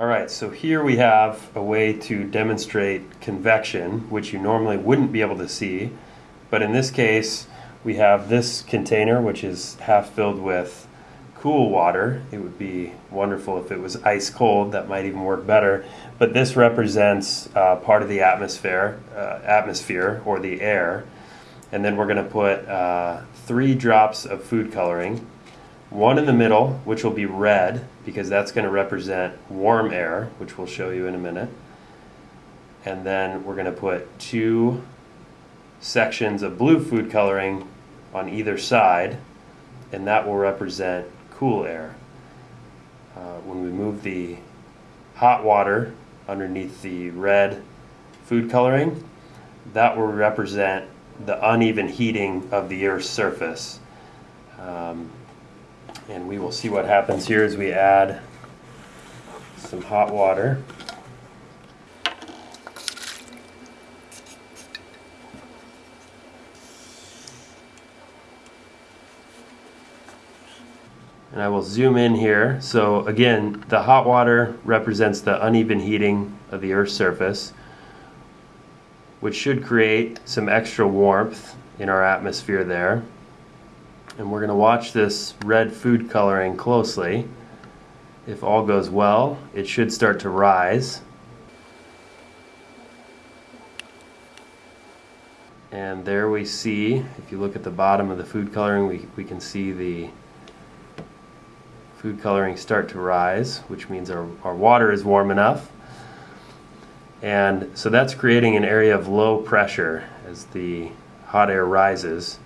All right, so here we have a way to demonstrate convection, which you normally wouldn't be able to see. But in this case, we have this container, which is half filled with cool water. It would be wonderful if it was ice cold. That might even work better. But this represents uh, part of the atmosphere, uh, atmosphere or the air. And then we're going to put uh, three drops of food coloring one in the middle, which will be red, because that's going to represent warm air, which we'll show you in a minute. And then we're going to put two sections of blue food coloring on either side, and that will represent cool air. Uh, when we move the hot water underneath the red food coloring, that will represent the uneven heating of the Earth's surface. Um, and we will see what happens here as we add some hot water. And I will zoom in here. So again, the hot water represents the uneven heating of the Earth's surface, which should create some extra warmth in our atmosphere there and we're going to watch this red food coloring closely. If all goes well, it should start to rise. And there we see, if you look at the bottom of the food coloring, we, we can see the food coloring start to rise, which means our, our water is warm enough. And so that's creating an area of low pressure as the hot air rises.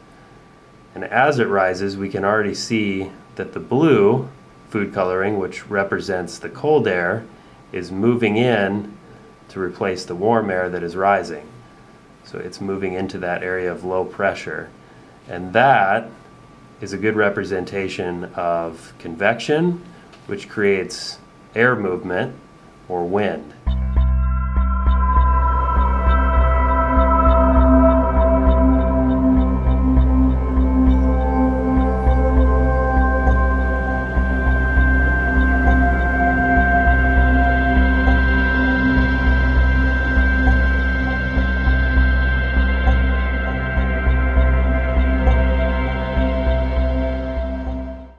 And as it rises, we can already see that the blue food coloring, which represents the cold air, is moving in to replace the warm air that is rising. So it's moving into that area of low pressure. And that is a good representation of convection, which creates air movement or wind.